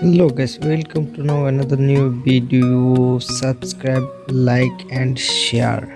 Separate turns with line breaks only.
hello guys welcome to now another new video. Subscribe like and share.